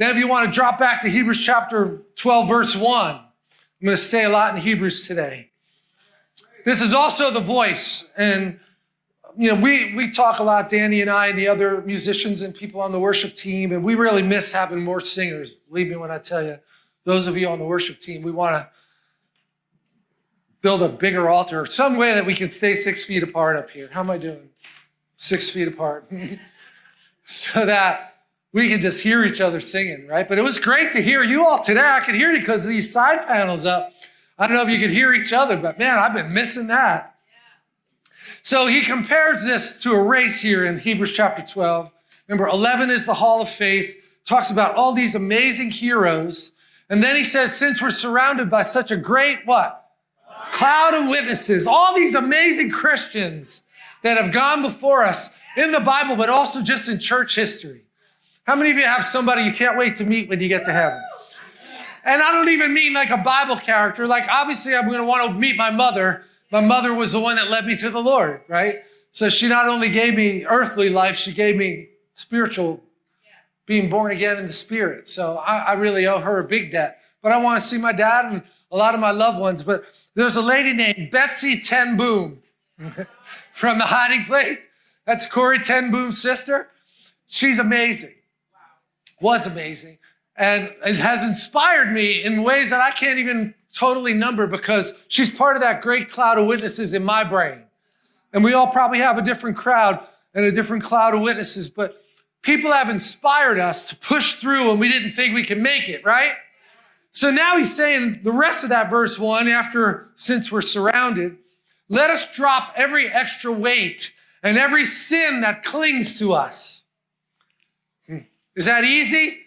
Then if you want to drop back to Hebrews chapter 12, verse 1, I'm going to stay a lot in Hebrews today. This is also the voice. And, you know, we, we talk a lot, Danny and I and the other musicians and people on the worship team, and we really miss having more singers. Believe me when I tell you, those of you on the worship team, we want to build a bigger altar, some way that we can stay six feet apart up here. How am I doing? Six feet apart. so that we can just hear each other singing, right? But it was great to hear you all today. I could hear you because these side panels up. I don't know if you could hear each other, but man, I've been missing that. So he compares this to a race here in Hebrews chapter 12. Remember, 11 is the hall of faith, talks about all these amazing heroes. And then he says, since we're surrounded by such a great what? Cloud of witnesses, all these amazing Christians that have gone before us in the Bible, but also just in church history. How many of you have somebody you can't wait to meet when you get to heaven? And I don't even mean like a Bible character. Like, obviously, I'm going to want to meet my mother. My mother was the one that led me to the Lord, right? So she not only gave me earthly life, she gave me spiritual, being born again in the spirit. So I, I really owe her a big debt. But I want to see my dad and a lot of my loved ones. But there's a lady named Betsie Ten Boom from the hiding place. That's Corrie Ten Boom's sister. She's amazing. Was amazing. And it has inspired me in ways that I can't even totally number because she's part of that great cloud of witnesses in my brain. And we all probably have a different crowd and a different cloud of witnesses, but people have inspired us to push through when we didn't think we could make it, right? So now he's saying the rest of that verse one, after since we're surrounded, let us drop every extra weight and every sin that clings to us. Is that easy?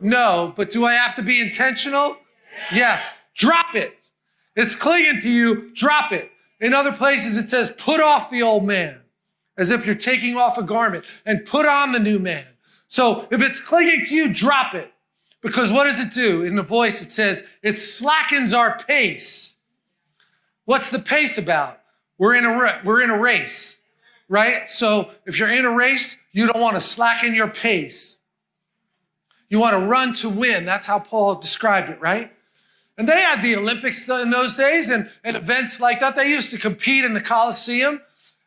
No, but do I have to be intentional? Yes. Drop it. It's clinging to you. Drop it. In other places, it says, put off the old man as if you're taking off a garment and put on the new man. So if it's clinging to you, drop it. Because what does it do? In the voice, it says, it slackens our pace. What's the pace about? We're in a, we're in a race, right? So if you're in a race, you don't want to slacken your pace. You want to run to win. That's how Paul described it, right? And they had the Olympics in those days and, and events like that. They used to compete in the Coliseum.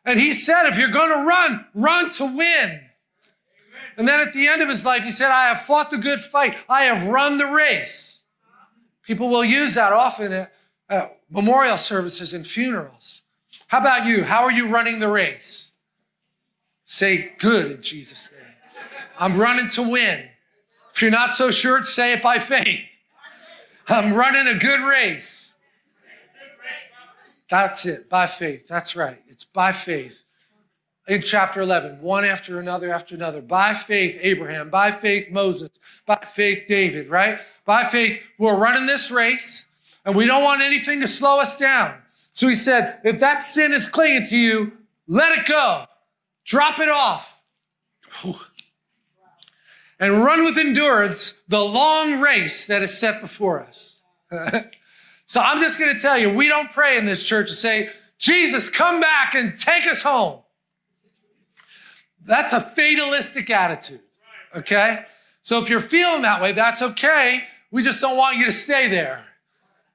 And he said, if you're going to run, run to win. And then at the end of his life, he said, I have fought the good fight. I have run the race. People will use that often at, at memorial services and funerals. How about you? How are you running the race? Say good in Jesus' name. I'm running to win. If you're not so sure, say it by faith. I'm running a good race. That's it, by faith. That's right. It's by faith in chapter 11, one after another after another. By faith, Abraham. By faith, Moses. By faith, David, right? By faith, we're running this race and we don't want anything to slow us down. So he said, if that sin is clinging to you, let it go. Drop it off. And run with endurance the long race that is set before us. so I'm just going to tell you, we don't pray in this church to say, Jesus, come back and take us home. That's a fatalistic attitude. Okay? So if you're feeling that way, that's okay. We just don't want you to stay there.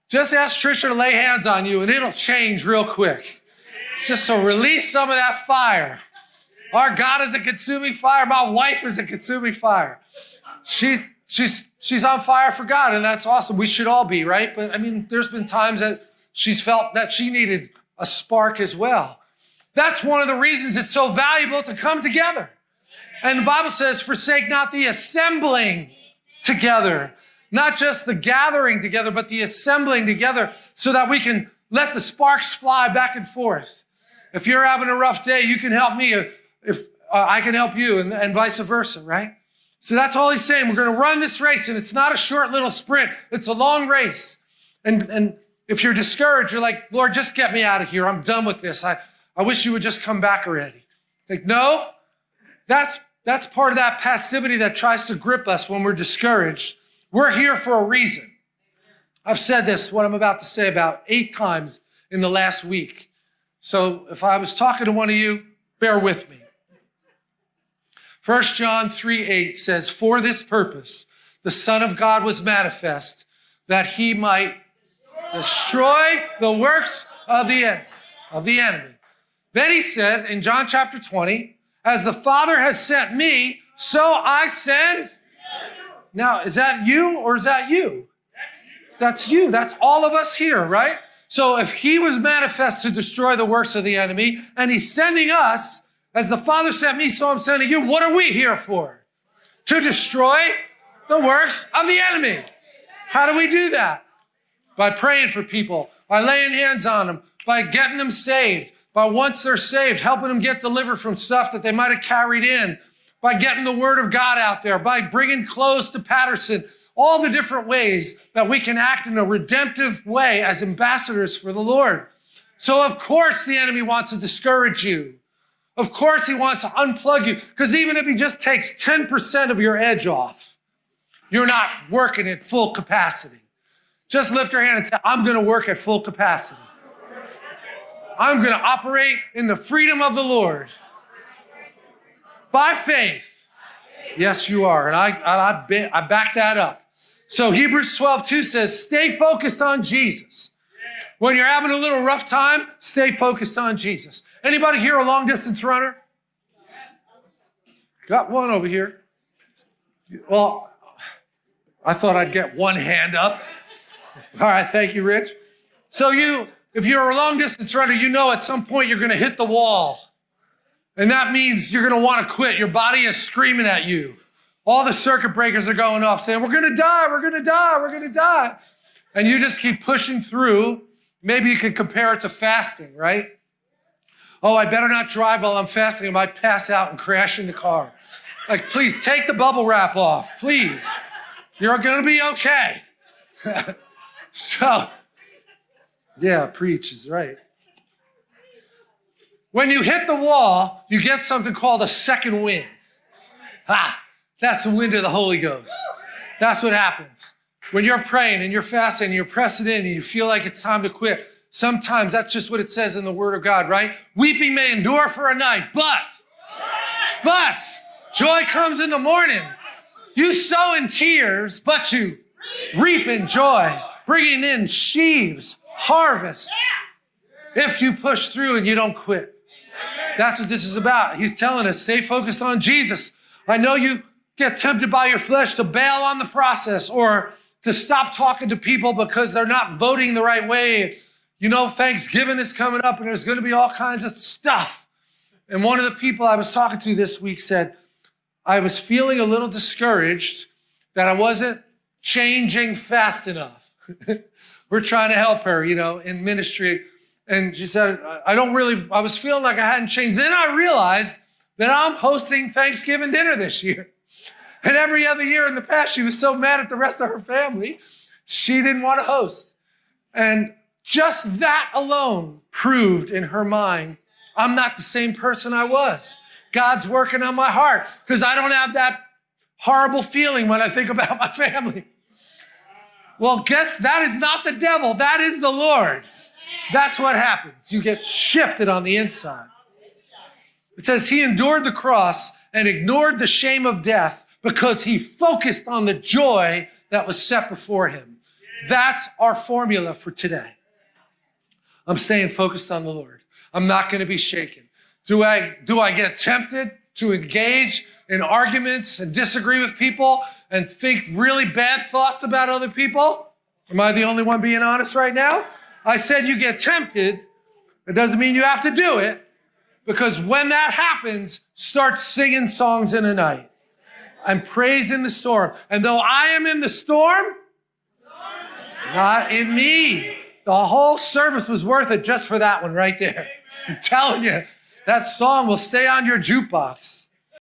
Just ask Trisha to lay hands on you and it'll change real quick. Just so release some of that fire. Our God is a consuming fire. My wife is a consuming fire. She's, she's, she's on fire for God and that's awesome. We should all be, right? But I mean, there's been times that she's felt that she needed a spark as well. That's one of the reasons it's so valuable to come together. And the Bible says, forsake not the assembling together, not just the gathering together, but the assembling together so that we can let the sparks fly back and forth. If you're having a rough day, you can help me. If uh, I can help you and, and vice versa, right? So that's all he's saying. We're going to run this race and it's not a short little sprint. It's a long race. And, and if you're discouraged, you're like, Lord, just get me out of here. I'm done with this. I, I wish you would just come back already. Think, no, that's, that's part of that passivity that tries to grip us when we're discouraged. We're here for a reason. I've said this, what I'm about to say, about eight times in the last week. So if I was talking to one of you, bear with me. 1 John 3 8 says, For this purpose, the Son of God was manifest that he might destroy the works of the, of the enemy. Then he said in John chapter 20, as the Father has sent me, so I send. Now, is that you or is that you? That's you. That's all of us here, right? So if he was manifest to destroy the works of the enemy and he's sending us, as the Father sent me, so I'm sending you, what are we here for? To destroy the works of the enemy. How do we do that? By praying for people, by laying hands on them, by getting them saved, by once they're saved, helping them get delivered from stuff that they might have carried in, by getting the word of God out there, by bringing clothes to Patterson, all the different ways that we can act in a redemptive way as ambassadors for the Lord. So of course the enemy wants to discourage you. Of course he wants to unplug you because even if he just takes 10% of your edge off, you're not working at full capacity. Just lift your hand and say, I'm going to work at full capacity. I'm going to operate in the freedom of the Lord. By faith. Yes, you are. And I, I, I back that up. So Hebrews 12, 2 says, stay focused on Jesus. When you're having a little rough time, stay focused on Jesus. Anybody here a long distance runner? Got one over here. Well, I thought I'd get one hand up. All right, thank you, Rich. So you, if you're a long distance runner, you know at some point you're going to hit the wall. And that means you're going to want to quit. Your body is screaming at you. All the circuit breakers are going off saying, we're going to die, we're going to die, we're going to die. And you just keep pushing through. Maybe you could compare it to fasting, right? Oh, I better not drive while I'm fasting. I might pass out and crash in the car. Like, please take the bubble wrap off, please. You're going to be okay. so, yeah, preach is right. When you hit the wall, you get something called a second wind. Ah, that's the wind of the Holy Ghost. That's what happens. When you're praying and you're fasting and you're pressing in and you feel like it's time to quit, sometimes that's just what it says in the Word of God, right? Weeping may endure for a night, but, but, joy comes in the morning. You sow in tears, but you reap in joy, bringing in sheaves, harvest, if you push through and you don't quit. That's what this is about. He's telling us, stay focused on Jesus. I know you get tempted by your flesh to bail on the process or to stop talking to people because they're not voting the right way. You know, Thanksgiving is coming up and there's going to be all kinds of stuff. And one of the people I was talking to this week said, I was feeling a little discouraged that I wasn't changing fast enough. We're trying to help her, you know, in ministry. And she said, I don't really, I was feeling like I hadn't changed. Then I realized that I'm hosting Thanksgiving dinner this year. And every other year in the past, she was so mad at the rest of her family, she didn't want to host. And just that alone proved in her mind, I'm not the same person I was. God's working on my heart because I don't have that horrible feeling when I think about my family. Well, guess that is not the devil. That is the Lord. That's what happens. You get shifted on the inside. It says he endured the cross and ignored the shame of death because he focused on the joy that was set before him. That's our formula for today. I'm staying focused on the Lord. I'm not going to be shaken. Do I, do I get tempted to engage in arguments and disagree with people and think really bad thoughts about other people? Am I the only one being honest right now? I said you get tempted. It doesn't mean you have to do it because when that happens, start singing songs in the night and praise in the storm. And though I am in the storm, not in me. The whole service was worth it just for that one right there. I'm telling you, that song will stay on your jukebox.